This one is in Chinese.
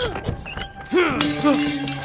Huh.